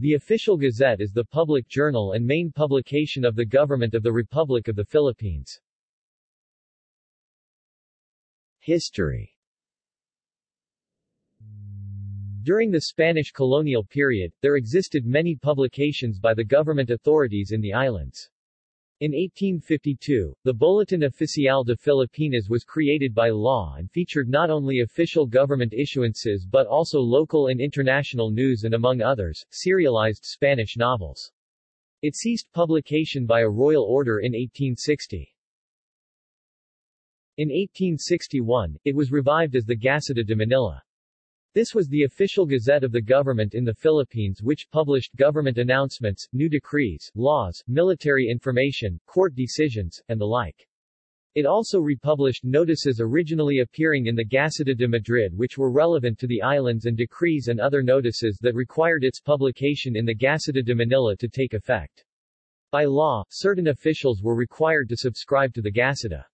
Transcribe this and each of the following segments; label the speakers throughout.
Speaker 1: The Official Gazette is the public journal and main publication of the Government of the Republic of the Philippines. History During the Spanish colonial period, there existed many publications by the government authorities in the islands. In 1852, the Bulletin Oficial de Filipinas was created by law and featured not only official government issuances but also local and international news and among others, serialized Spanish novels. It ceased publication by a royal order in 1860. In 1861, it was revived as the Gaceta de Manila. This was the official gazette of the government in the Philippines which published government announcements, new decrees, laws, military information, court decisions, and the like. It also republished notices originally appearing in the Gaceta de Madrid which were relevant to the islands and decrees and other notices that required its publication in the Gaceta de Manila to take effect. By law, certain officials were required to subscribe to the Gaceta.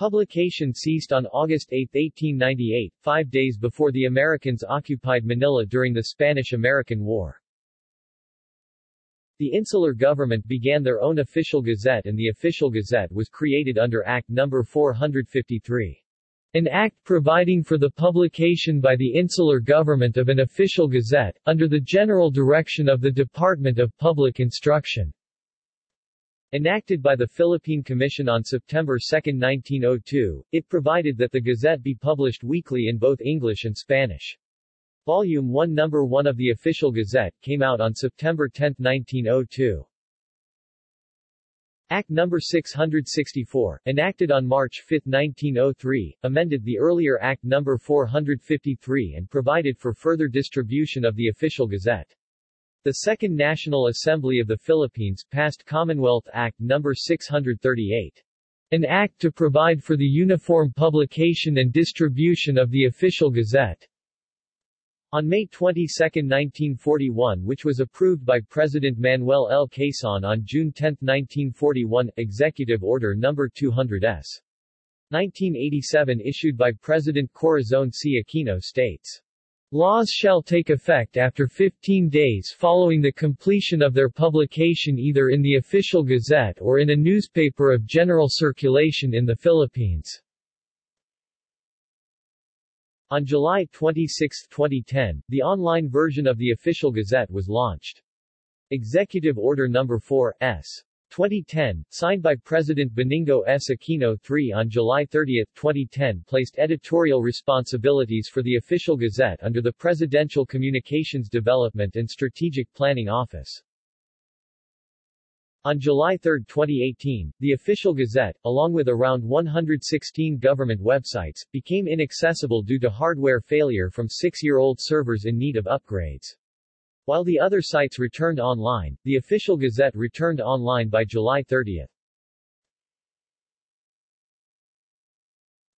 Speaker 1: Publication ceased on August 8, 1898, five days before the Americans occupied Manila during the Spanish-American War. The insular government began their own official gazette and the official gazette was created under Act No. 453. An act providing for the publication by the insular government of an official gazette, under the general direction of the Department of Public Instruction. Enacted by the Philippine Commission on September 2, 1902, it provided that the Gazette be published weekly in both English and Spanish. Volume 1 Number 1 of the official Gazette came out on September 10, 1902. Act No. 664, enacted on March 5, 1903, amended the earlier Act No. 453 and provided for further distribution of the official Gazette. The Second National Assembly of the Philippines passed Commonwealth Act No. 638. An act to provide for the uniform publication and distribution of the official gazette. On May 22, 1941 which was approved by President Manuel L. Quezon on June 10, 1941, Executive Order No. 200s. 1987 issued by President Corazon C. Aquino states. Laws shall take effect after 15 days following the completion of their publication either in the official gazette or in a newspaper of general circulation in the Philippines. On July 26, 2010, the online version of the official gazette was launched. Executive Order No. 4, S. 2010, signed by President Benigno S. Aquino III on July 30, 2010 placed editorial responsibilities for the official gazette under the Presidential Communications Development and Strategic Planning Office. On July 3, 2018, the official gazette, along with around 116 government websites, became inaccessible due to hardware failure from six-year-old servers in need of upgrades. While the other sites returned online, the official gazette returned online by July 30.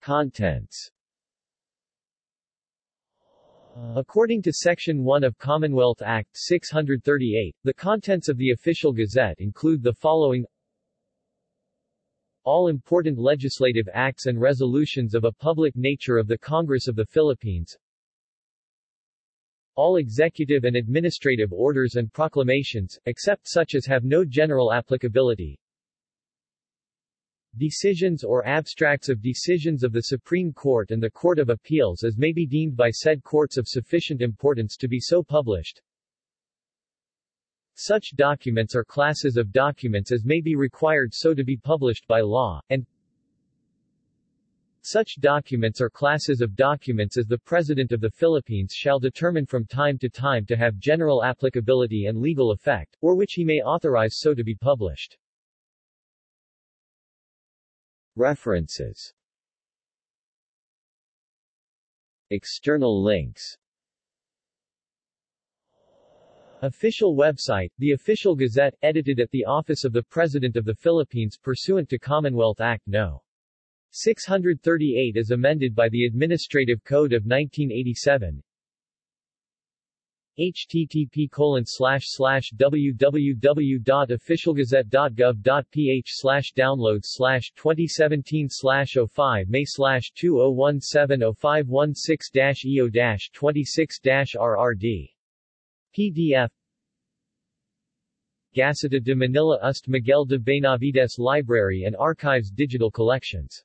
Speaker 1: Contents. According to Section 1 of Commonwealth Act 638, the contents of the official gazette include the following. All important legislative acts and resolutions of a public nature of the Congress of the Philippines all executive and administrative orders and proclamations, except such as have no general applicability, decisions or abstracts of decisions of the Supreme Court and the Court of Appeals as may be deemed by said courts of sufficient importance to be so published. Such documents are classes of documents as may be required so to be published by law, and such documents are classes of documents as the President of the Philippines shall determine from time to time to have general applicability and legal effect, or which he may authorize so to be published. References External links Official website, the Official Gazette, edited at the Office of the President of the Philippines pursuant to Commonwealth Act No. 638 as amended by the Administrative Code of 1987 http colon slash slash www.officialgazette.gov.ph slash downloads slash 2017 slash 05 May slash 2017-0516-EO-26-RRD. PDF Gaceta de Manila Ust Miguel de Benavides Library and Archives digital collections